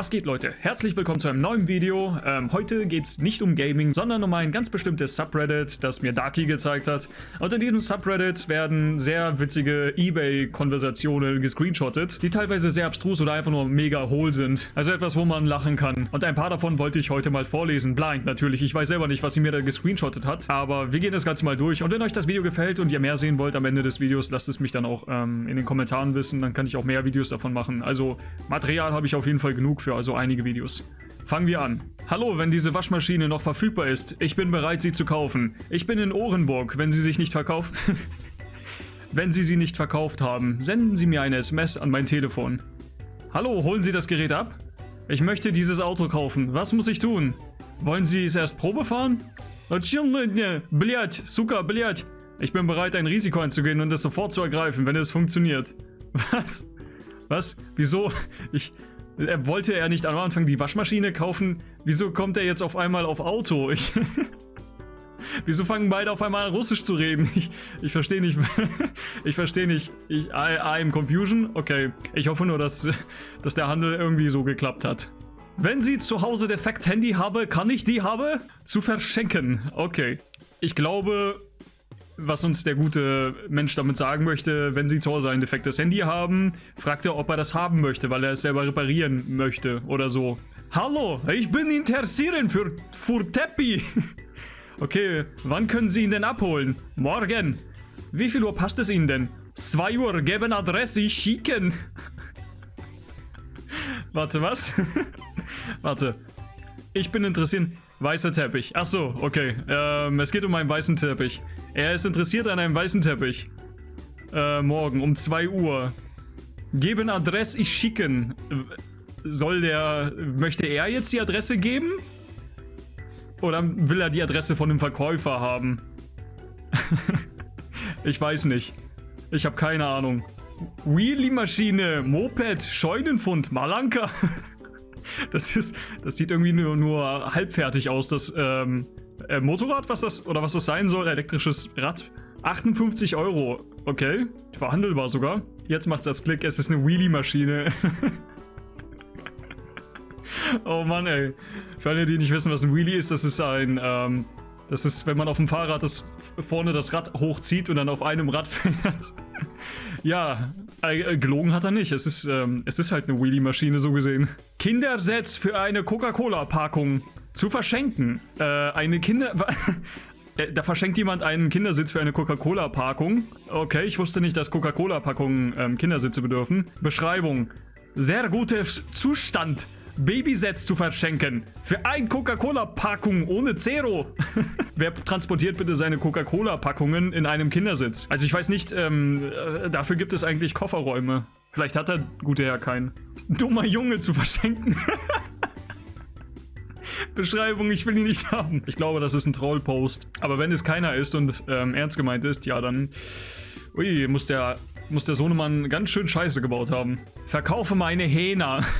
Was geht Leute? Herzlich willkommen zu einem neuen Video. Ähm, heute geht es nicht um Gaming, sondern um ein ganz bestimmtes Subreddit, das mir Darky gezeigt hat. Und in diesem Subreddit werden sehr witzige Ebay-Konversationen gescreenshottet, die teilweise sehr abstrus oder einfach nur mega hohl sind. Also etwas, wo man lachen kann. Und ein paar davon wollte ich heute mal vorlesen. Blind natürlich. Ich weiß selber nicht, was sie mir da gescreenshottet hat. Aber wir gehen das Ganze mal durch. Und wenn euch das Video gefällt und ihr mehr sehen wollt am Ende des Videos, lasst es mich dann auch ähm, in den Kommentaren wissen. Dann kann ich auch mehr Videos davon machen. Also Material habe ich auf jeden Fall genug für dafür also einige Videos. Fangen wir an. Hallo, wenn diese Waschmaschine noch verfügbar ist, ich bin bereit, sie zu kaufen. Ich bin in Orenburg, wenn sie sich nicht verkauft... wenn sie sie nicht verkauft haben, senden sie mir eine SMS an mein Telefon. Hallo, holen Sie das Gerät ab? Ich möchte dieses Auto kaufen. Was muss ich tun? Wollen Sie es erst Probe fahren? Äh, ne, ich bin bereit, ein Risiko einzugehen und es sofort zu ergreifen, wenn es funktioniert. Was? Was? Wieso? Ich, er wollte er nicht am Anfang die Waschmaschine kaufen? Wieso kommt er jetzt auf einmal auf Auto? Ich Wieso fangen beide auf einmal an Russisch zu reden? Ich, ich verstehe nicht. ich verstehe nicht. Ich, I, I'm confusion? Okay. Ich hoffe nur, dass, dass der Handel irgendwie so geklappt hat. Wenn Sie zu Hause defekt Handy habe, kann ich die habe? Zu verschenken. Okay. Ich glaube, was uns der gute Mensch damit sagen möchte, wenn Sie zu Hause ein defektes Handy haben, fragt er, ob er das haben möchte, weil er es selber reparieren möchte oder so. Hallo, ich bin interessiert für, Teppi. okay, wann können Sie ihn denn abholen? Morgen. Wie viel Uhr passt es Ihnen denn? 2 Uhr, geben Adresse, ich schicken. Warte, was? Warte. Ich bin interessiert. Weißer Teppich. Ach so, okay. Ähm, es geht um einen weißen Teppich. Er ist interessiert an einem weißen Teppich. Äh, morgen um 2 Uhr. Geben Adresse, ich schicken. Soll der... Möchte er jetzt die Adresse geben? Oder will er die Adresse von dem Verkäufer haben? ich weiß nicht. Ich habe keine Ahnung. Wheelie-Maschine, Moped, Scheunenfund, Malanka. Das ist, das sieht irgendwie nur, nur halbfertig aus, das ähm, äh, Motorrad, was das, oder was das sein soll, elektrisches Rad. 58 Euro, okay, verhandelbar sogar. Jetzt macht es das Klick, es ist eine Wheelie-Maschine. oh Mann, ey. Für alle, die nicht wissen, was ein Wheelie ist, das ist ein, ähm, das ist, wenn man auf dem Fahrrad das vorne das Rad hochzieht und dann auf einem Rad fährt. ja, äh, gelogen hat er nicht. Es ist, ähm, es ist halt eine Wheelie-Maschine, so gesehen. Kindersets für eine Coca-Cola-Packung zu verschenken. Äh, eine Kinder... Äh, da verschenkt jemand einen Kindersitz für eine Coca-Cola-Packung. Okay, ich wusste nicht, dass Coca-Cola-Packungen ähm, Kindersitze bedürfen. Beschreibung. Sehr guter Zustand. Babysets zu verschenken. Für ein Coca-Cola-Packung ohne Zero. Wer transportiert bitte seine Coca-Cola-Packungen in einem Kindersitz? Also ich weiß nicht, ähm, äh, dafür gibt es eigentlich Kofferräume. Vielleicht hat der gute Herr keinen. Dummer Junge zu verschenken. Beschreibung, ich will ihn nicht haben. Ich glaube, das ist ein Trollpost. Aber wenn es keiner ist und ähm, ernst gemeint ist, ja, dann... Ui, muss der, muss der Sohnemann ganz schön Scheiße gebaut haben. Verkaufe meine Hähner.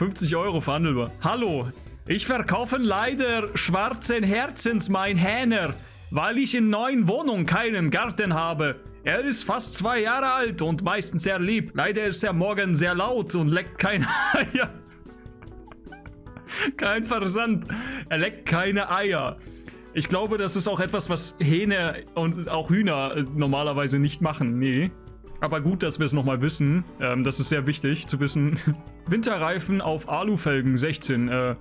50 Euro verhandelbar. Hallo, ich verkaufe leider schwarzen Herzens mein Hähner, weil ich in neuen Wohnung keinen Garten habe. Er ist fast zwei Jahre alt und meistens sehr lieb. Leider ist er morgen sehr laut und leckt keine Eier. Kein Versand. Er leckt keine Eier. Ich glaube, das ist auch etwas, was Hähne und auch Hühner normalerweise nicht machen. Nee. Aber gut, dass wir es nochmal wissen. Ähm, das ist sehr wichtig zu wissen. Winterreifen auf Alufelgen 16. Äh,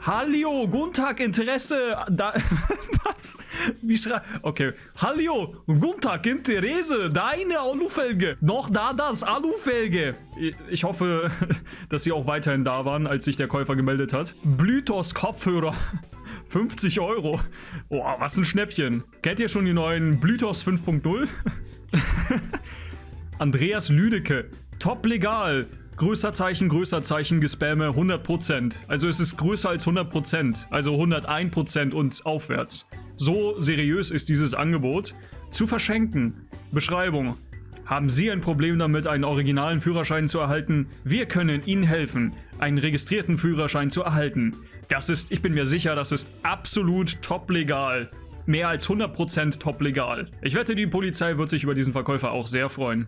Hallo, guten Tag, Interesse. Da, was? Wie schrei... Okay. Hallo, guten Tag, Interesse. Deine Alufelge. Noch da das, Alufelge. Ich hoffe, dass sie auch weiterhin da waren, als sich der Käufer gemeldet hat. Blytos Kopfhörer. 50 Euro. Oh, was ein Schnäppchen. Kennt ihr schon die neuen Blytos 5.0? Andreas Lüdecke. Top legal. Größer Zeichen, größer Zeichen, Gespamme 100%. Also es ist größer als 100%. Also 101% und aufwärts. So seriös ist dieses Angebot. Zu verschenken. Beschreibung. Haben Sie ein Problem damit, einen originalen Führerschein zu erhalten? Wir können Ihnen helfen, einen registrierten Führerschein zu erhalten. Das ist, ich bin mir sicher, das ist absolut top legal mehr als 100% top legal. Ich wette, die Polizei wird sich über diesen Verkäufer auch sehr freuen.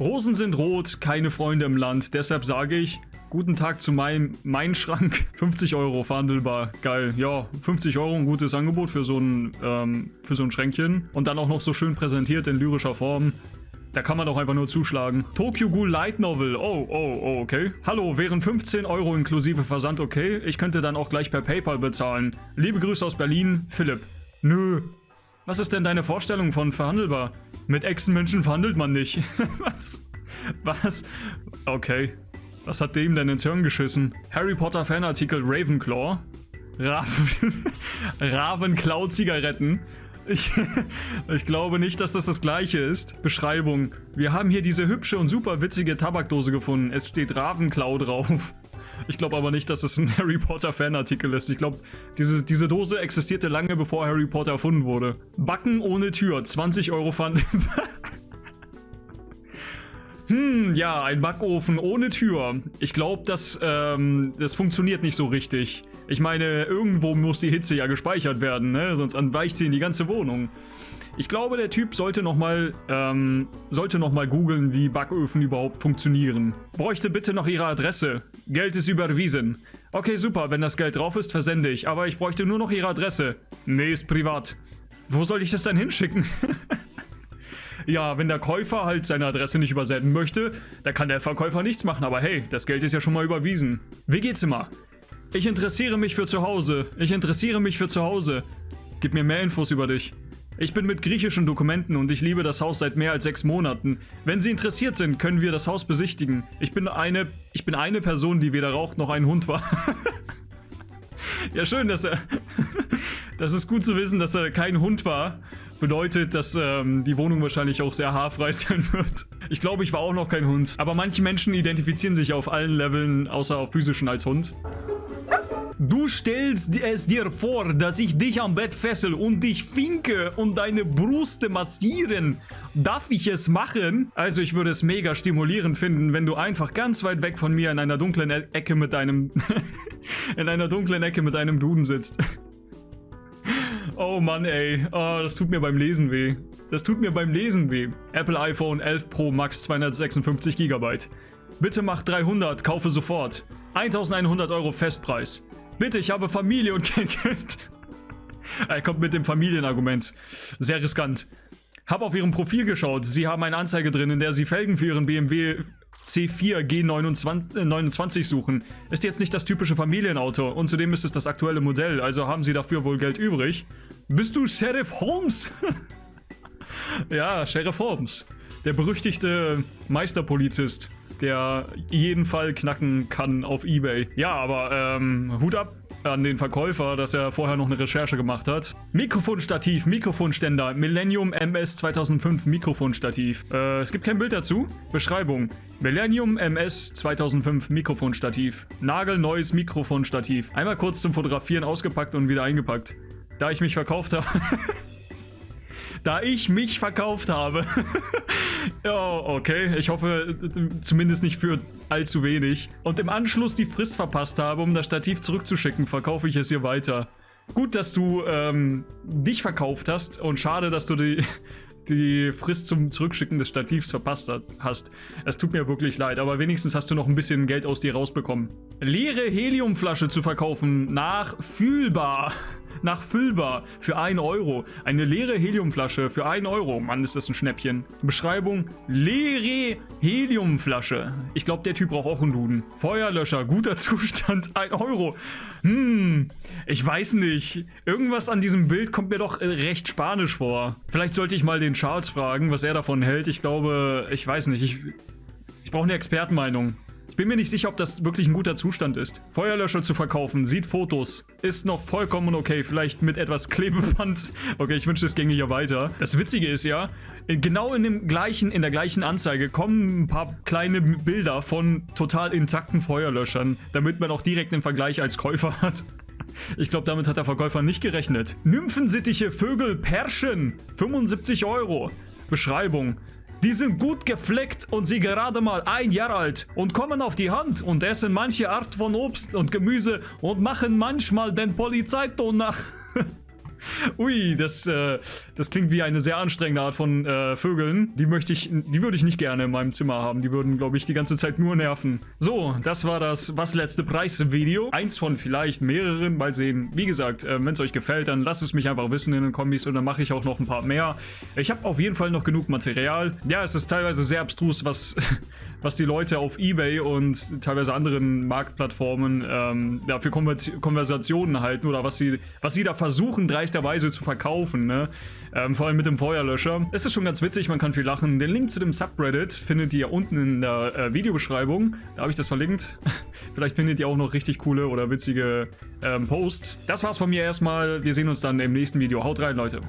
Rosen sind rot, keine Freunde im Land. Deshalb sage ich, guten Tag zu meinem mein Schrank. 50 Euro verhandelbar. Geil. Ja, 50 Euro, ein gutes Angebot für so ein, ähm, für so ein Schränkchen. Und dann auch noch so schön präsentiert in lyrischer Form. Da kann man doch einfach nur zuschlagen. Tokyo Ghoul Light Novel. Oh, oh, oh, okay. Hallo, wären 15 Euro inklusive Versand okay? Ich könnte dann auch gleich per PayPal bezahlen. Liebe Grüße aus Berlin, Philipp. Nö. Was ist denn deine Vorstellung von verhandelbar? Mit Echsenmenschen verhandelt man nicht. Was? Was? Okay. Was hat dem denn ins Hirn geschissen? Harry Potter Fanartikel Ravenclaw. Raven Ravenclaw Zigaretten. Ich, ich glaube nicht, dass das das gleiche ist. Beschreibung. Wir haben hier diese hübsche und super witzige Tabakdose gefunden. Es steht Ravenclaw drauf. Ich glaube aber nicht, dass es ein Harry Potter Fanartikel ist. Ich glaube, diese, diese Dose existierte lange bevor Harry Potter erfunden wurde. Backen ohne Tür, 20 Euro Pfand. hm, ja, ein Backofen ohne Tür. Ich glaube, das, ähm, das funktioniert nicht so richtig. Ich meine, irgendwo muss die Hitze ja gespeichert werden, ne? Sonst entweicht sie in die ganze Wohnung. Ich glaube, der Typ sollte nochmal ähm, sollte noch mal googeln, wie Backöfen überhaupt funktionieren. Bräuchte bitte noch Ihre Adresse. Geld ist überwiesen. Okay, super, wenn das Geld drauf ist, versende ich. Aber ich bräuchte nur noch Ihre Adresse. Nee, ist privat. Wo soll ich das dann hinschicken? ja, wenn der Käufer halt seine Adresse nicht übersenden möchte, dann kann der Verkäufer nichts machen. Aber hey, das Geld ist ja schon mal überwiesen. Wie geht's immer? Ich interessiere mich für zu Hause. Ich interessiere mich für zu Hause. Gib mir mehr Infos über dich. Ich bin mit griechischen Dokumenten und ich liebe das Haus seit mehr als sechs Monaten. Wenn Sie interessiert sind, können wir das Haus besichtigen. Ich bin eine, ich bin eine Person, die weder raucht noch ein Hund war. ja, schön, dass er... das ist gut zu wissen, dass er kein Hund war. Bedeutet, dass ähm, die Wohnung wahrscheinlich auch sehr haarfrei sein wird. Ich glaube, ich war auch noch kein Hund. Aber manche Menschen identifizieren sich auf allen Leveln, außer auf physischen, als Hund. Du stellst es dir vor, dass ich dich am Bett fessel und dich finke und deine Brüste massieren. Darf ich es machen? Also ich würde es mega stimulierend finden, wenn du einfach ganz weit weg von mir in einer dunklen e Ecke mit deinem... in einer dunklen Ecke mit deinem Duden sitzt. Oh Mann, ey. Oh, das tut mir beim Lesen weh. Das tut mir beim Lesen weh. Apple iPhone 11 Pro Max 256 GB. Bitte mach 300, kaufe sofort. 1100 Euro Festpreis. Bitte, ich habe Familie und kein Geld. er kommt mit dem Familienargument. Sehr riskant. Hab auf ihrem Profil geschaut. Sie haben eine Anzeige drin, in der sie Felgen für ihren BMW C4 G29 äh, suchen. Ist jetzt nicht das typische Familienauto und zudem ist es das aktuelle Modell, also haben sie dafür wohl Geld übrig. Bist du Sheriff Holmes? ja, Sheriff Holmes. Der berüchtigte Meisterpolizist der jeden Fall knacken kann auf Ebay. Ja, aber ähm, Hut ab an den Verkäufer, dass er vorher noch eine Recherche gemacht hat. Mikrofonstativ, Mikrofonständer, Millennium MS 2005 Mikrofonstativ. Äh, es gibt kein Bild dazu. Beschreibung. Millennium MS 2005 Mikrofonstativ. Nagelneues Mikrofonstativ. Einmal kurz zum Fotografieren ausgepackt und wieder eingepackt. Da ich mich verkauft habe... da ich mich verkauft habe. ja, okay. Ich hoffe zumindest nicht für allzu wenig. Und im Anschluss die Frist verpasst habe, um das Stativ zurückzuschicken, verkaufe ich es hier weiter. Gut, dass du ähm, dich verkauft hast und schade, dass du die, die Frist zum Zurückschicken des Stativs verpasst hast. Es tut mir wirklich leid, aber wenigstens hast du noch ein bisschen Geld aus dir rausbekommen. Leere Heliumflasche zu verkaufen, nachfühlbar nachfüllbar für 1 Euro. Eine leere Heliumflasche für 1 Euro. Mann, ist das ein Schnäppchen. Beschreibung, leere Heliumflasche. Ich glaube, der Typ braucht auch einen Duden. Feuerlöscher, guter Zustand, 1 Euro. Hm, ich weiß nicht. Irgendwas an diesem Bild kommt mir doch äh, recht spanisch vor. Vielleicht sollte ich mal den Charles fragen, was er davon hält. Ich glaube, ich weiß nicht. Ich, ich brauche eine Expertenmeinung. Ich bin mir nicht sicher, ob das wirklich ein guter Zustand ist. Feuerlöscher zu verkaufen, sieht Fotos, ist noch vollkommen okay. Vielleicht mit etwas Klebeband. Okay, ich wünsche, es ginge hier weiter. Das Witzige ist ja, genau in, dem gleichen, in der gleichen Anzeige kommen ein paar kleine Bilder von total intakten Feuerlöschern, damit man auch direkt einen Vergleich als Käufer hat. Ich glaube, damit hat der Verkäufer nicht gerechnet. Nymphensittiche Vögel Perschen, 75 Euro. Beschreibung. Die sind gut gefleckt und sie gerade mal ein Jahr alt und kommen auf die Hand und essen manche Art von Obst und Gemüse und machen manchmal den Polizeiton nach. Ui, das, äh, das klingt wie eine sehr anstrengende Art von äh, Vögeln. Die möchte ich, die würde ich nicht gerne in meinem Zimmer haben. Die würden, glaube ich, die ganze Zeit nur nerven. So, das war das Was letzte Preis-Video. Eins von vielleicht mehreren. Mal sehen. Wie gesagt, äh, wenn es euch gefällt, dann lasst es mich einfach wissen in den Kommis und dann mache ich auch noch ein paar mehr. Ich habe auf jeden Fall noch genug Material. Ja, es ist teilweise sehr abstrus, was, was die Leute auf Ebay und teilweise anderen Marktplattformen ähm, ja, für Konvers Konversationen halten oder was sie, was sie da versuchen, dreisterweise zu verkaufen. Ne? Ähm, vor allem mit dem Feuerlöscher. Es ist schon ganz witzig, man kann viel lachen. Den Link zu dem Subreddit findet ihr unten in der äh, Videobeschreibung. Da habe ich das verlinkt. Vielleicht findet ihr auch noch richtig coole oder witzige ähm, Posts. Das war's von mir erstmal. Wir sehen uns dann im nächsten Video. Haut rein, Leute.